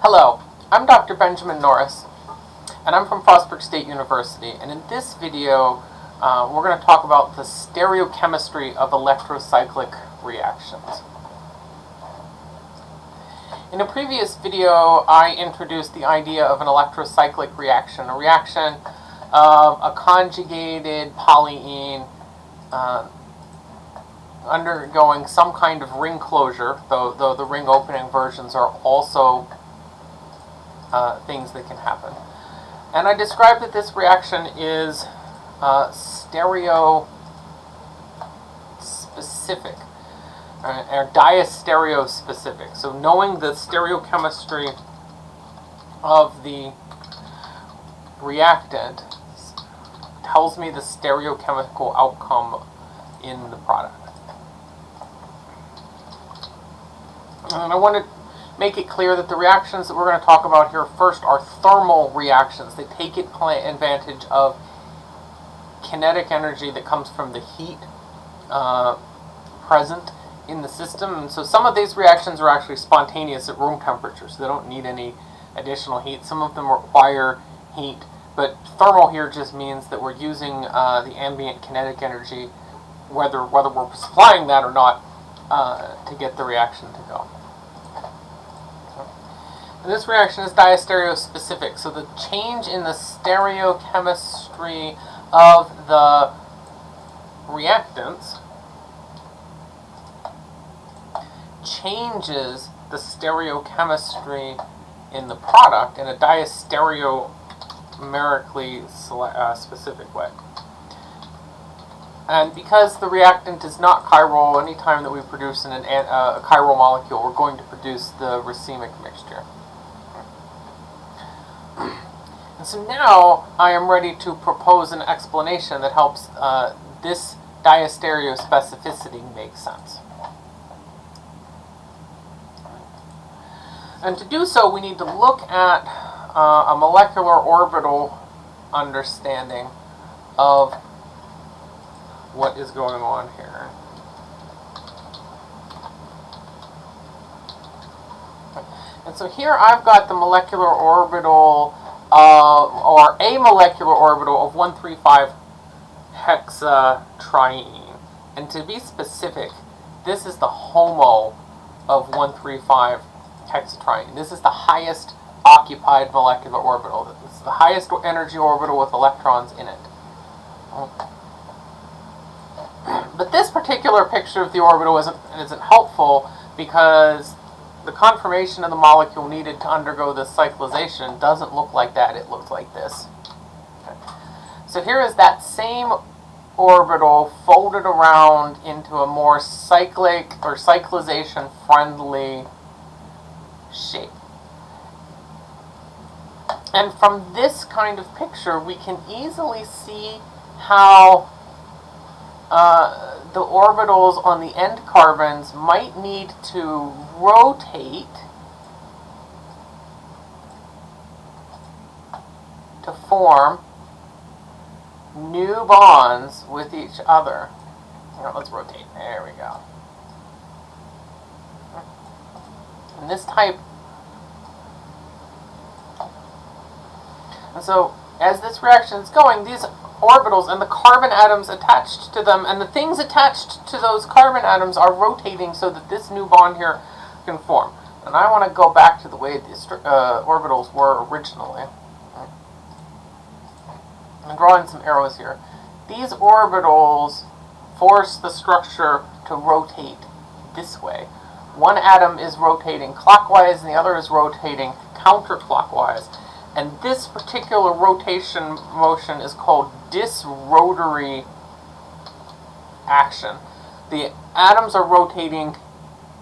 Hello, I'm Dr. Benjamin Norris, and I'm from Frostburg State University, and in this video, uh, we're going to talk about the stereochemistry of electrocyclic reactions. In a previous video, I introduced the idea of an electrocyclic reaction, a reaction of a conjugated polyene uh, undergoing some kind of ring closure, though, though the ring opening versions are also uh, things that can happen. And I describe that this reaction is uh, stereo specific, uh, or diastereo specific. So knowing the stereochemistry of the reactant tells me the stereochemical outcome in the product. And I want to make it clear that the reactions that we're going to talk about here first are thermal reactions. They take advantage of kinetic energy that comes from the heat uh, present in the system. And so some of these reactions are actually spontaneous at room temperature, so they don't need any additional heat. Some of them require heat, but thermal here just means that we're using uh, the ambient kinetic energy, whether, whether we're supplying that or not, uh, to get the reaction to go. This reaction is diastereospecific, so the change in the stereochemistry of the reactants changes the stereochemistry in the product in a diastereomerically uh, specific way. And because the reactant is not chiral, anytime that we produce an, uh, a chiral molecule, we're going to produce the racemic mixture. And so now I am ready to propose an explanation that helps uh, this diastereospecificity make sense. And to do so, we need to look at uh, a molecular orbital understanding of what is going on here. And so here I've got the molecular orbital, uh, or a molecular orbital of 135 hexatriene. And to be specific, this is the HOMO of 135 hexatriene. This is the highest occupied molecular orbital. It's the highest energy orbital with electrons in it. But this particular picture of the orbital isn't, isn't helpful because the conformation of the molecule needed to undergo this cyclization doesn't look like that, it looks like this. Okay. So here is that same orbital folded around into a more cyclic or cyclization friendly shape. And from this kind of picture, we can easily see how uh, the orbitals on the end carbons might need to rotate to form new bonds with each other. let's rotate. There we go. And this type and so as this reaction is going, these orbitals and the carbon atoms attached to them and the things attached to those carbon atoms are rotating so that this new bond here can form. And I want to go back to the way these uh, orbitals were originally. I'm drawing some arrows here. These orbitals force the structure to rotate this way. One atom is rotating clockwise and the other is rotating counterclockwise. And this particular rotation motion is called disrotatory action. The atoms are rotating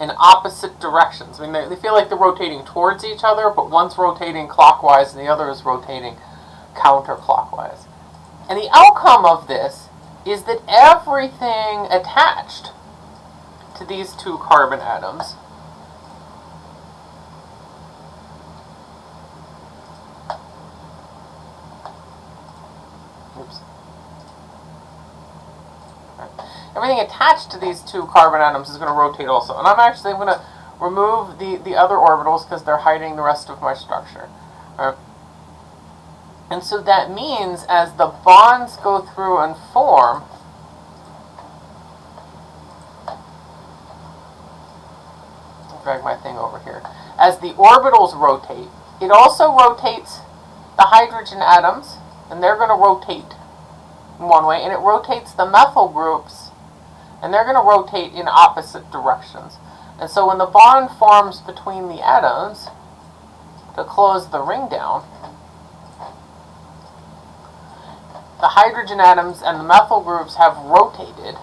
in opposite directions. I mean, they, they feel like they're rotating towards each other, but one's rotating clockwise and the other is rotating counterclockwise. And the outcome of this is that everything attached to these two carbon atoms Everything attached to these two carbon atoms is going to rotate also. And I'm actually going to remove the, the other orbitals because they're hiding the rest of my structure. Right? And so that means as the bonds go through and form, drag my thing over here. As the orbitals rotate, it also rotates the hydrogen atoms, and they're going to rotate one way, and it rotates the methyl groups, and they're going to rotate in opposite directions. And so when the bond forms between the atoms to close the ring down, the hydrogen atoms and the methyl groups have rotated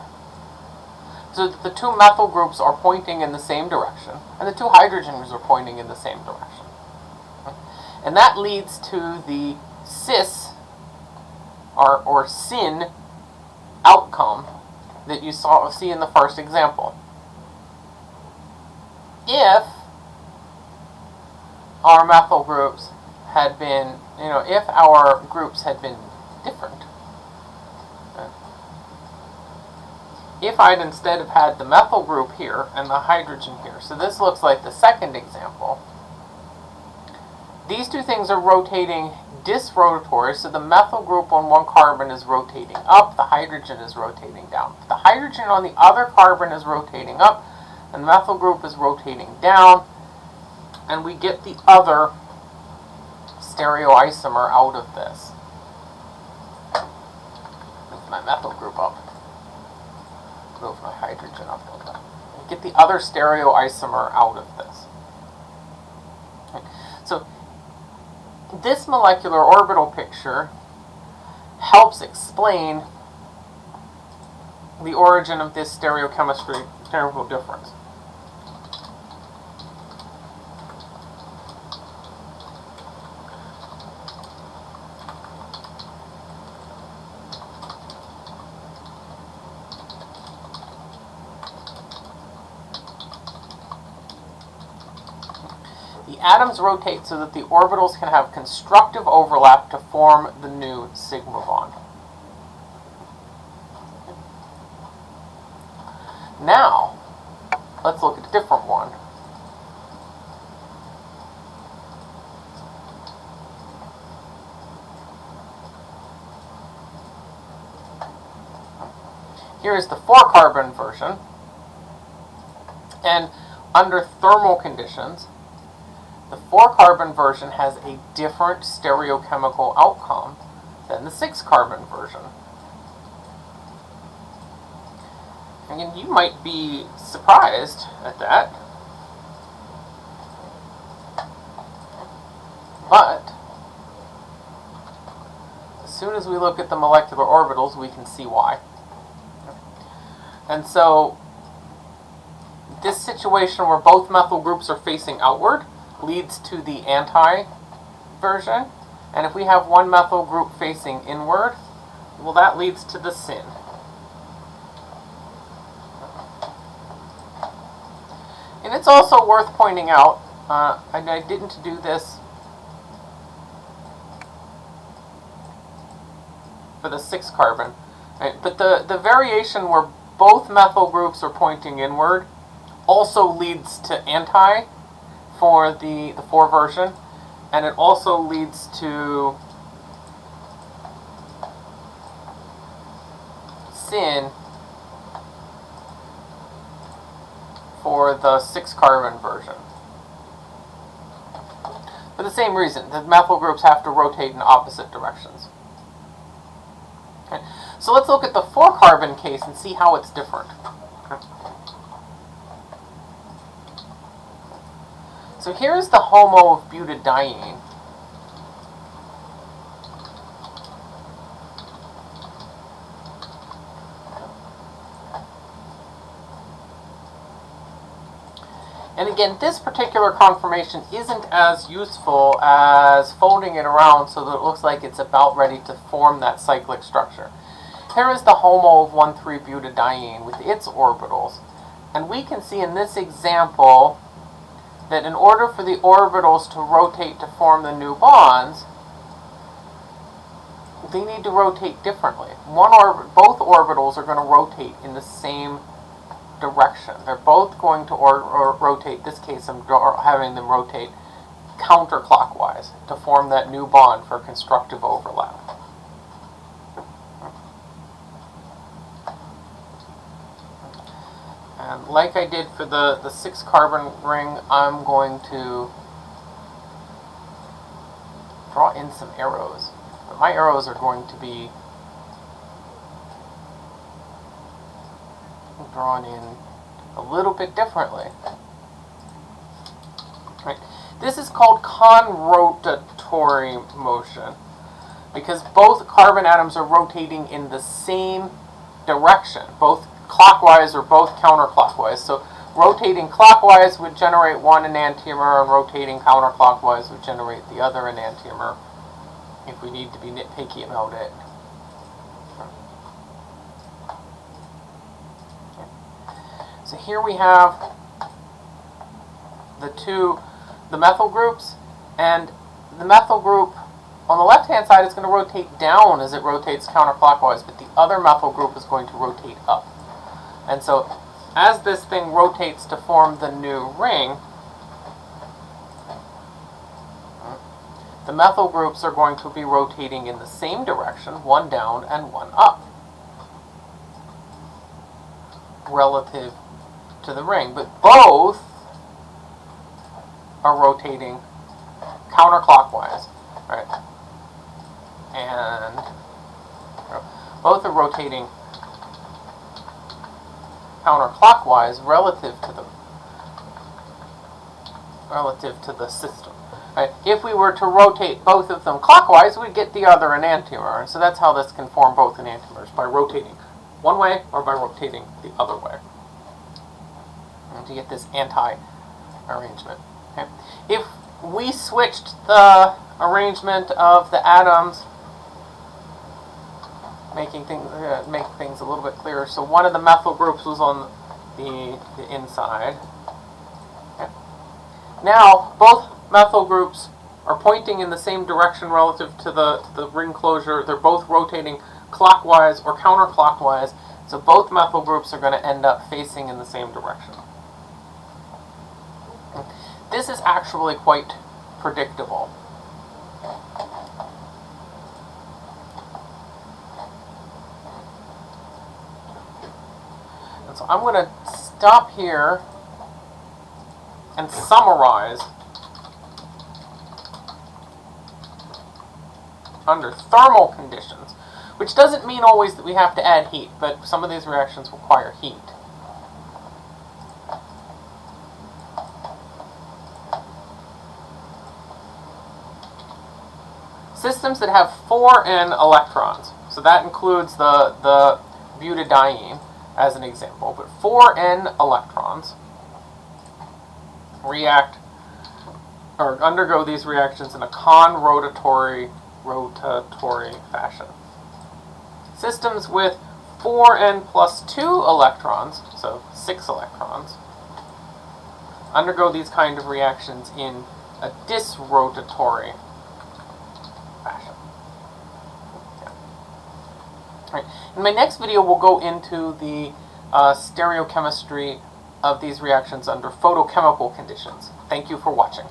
so that the two methyl groups are pointing in the same direction and the two hydrogens are pointing in the same direction. And that leads to the cis or, or syn outcome that you saw see in the first example. If our methyl groups had been, you know, if our groups had been different, if I'd instead have had the methyl group here and the hydrogen here, so this looks like the second example, these two things are rotating disrotatory, so the methyl group on one carbon is rotating up, the hydrogen is rotating down. The hydrogen on the other carbon is rotating up, and the methyl group is rotating down, and we get the other stereoisomer out of this. Move my methyl group up. Move my hydrogen up a little bit. Get the other stereoisomer out of this. Okay. So this molecular orbital picture helps explain the origin of this stereochemistry chemical difference. Atoms rotate so that the orbitals can have constructive overlap to form the new sigma bond. Now, let's look at a different one. Here is the four carbon version. And under thermal conditions, the four carbon version has a different stereochemical outcome than the six carbon version. And you might be surprised at that. But, as soon as we look at the molecular orbitals, we can see why. And so, this situation where both methyl groups are facing outward leads to the anti version. And if we have one methyl group facing inward, well, that leads to the syn. And it's also worth pointing out, uh, and I didn't do this for the 6 carbon, right? but the, the variation where both methyl groups are pointing inward also leads to anti for the, the 4 version, and it also leads to syn for the 6 carbon version. For the same reason, the methyl groups have to rotate in opposite directions. Okay. So let's look at the 4 carbon case and see how it's different. Okay. So here's the HOMO of butadiene. And again, this particular conformation isn't as useful as folding it around so that it looks like it's about ready to form that cyclic structure. Here is the HOMO of 1,3-butadiene with its orbitals. And we can see in this example that in order for the orbitals to rotate to form the new bonds, they need to rotate differently. One orbit, both orbitals are going to rotate in the same direction. They're both going to or, or rotate. This case, I'm having them rotate counterclockwise to form that new bond for constructive overlap. And like I did for the, the six carbon ring, I'm going to draw in some arrows. But my arrows are going to be drawn in a little bit differently. Right. This is called conrotatory motion because both carbon atoms are rotating in the same direction, both clockwise or both counterclockwise. So rotating clockwise would generate one enantiomer and rotating counterclockwise would generate the other enantiomer if we need to be nitpicky about it. So here we have the two, the methyl groups, and the methyl group on the left-hand side is going to rotate down as it rotates counterclockwise, but the other methyl group is going to rotate up. And so as this thing rotates to form the new ring, the methyl groups are going to be rotating in the same direction, one down and one up, relative to the ring. But both are rotating counterclockwise, right? And both are rotating counterclockwise relative to the relative to the system. Right? If we were to rotate both of them clockwise, we'd get the other enantiomer. So that's how this can form both enantiomers, by rotating one way or by rotating the other way. And to get this anti-arrangement. Okay? If we switched the arrangement of the atoms making things uh, make things a little bit clearer. So one of the methyl groups was on the, the inside. Okay. Now both methyl groups are pointing in the same direction relative to the, to the ring closure. They're both rotating clockwise or counterclockwise. So both methyl groups are going to end up facing in the same direction. This is actually quite predictable. So I'm going to stop here and summarize under thermal conditions, which doesn't mean always that we have to add heat, but some of these reactions require heat. Systems that have 4n electrons, so that includes the, the butadiene, as an example, but 4n electrons react or undergo these reactions in a conrotatory rotatory fashion. Systems with 4n plus 2 electrons, so 6 electrons, undergo these kind of reactions in a disrotatory Right. In my next video, we'll go into the uh, stereochemistry of these reactions under photochemical conditions. Thank you for watching.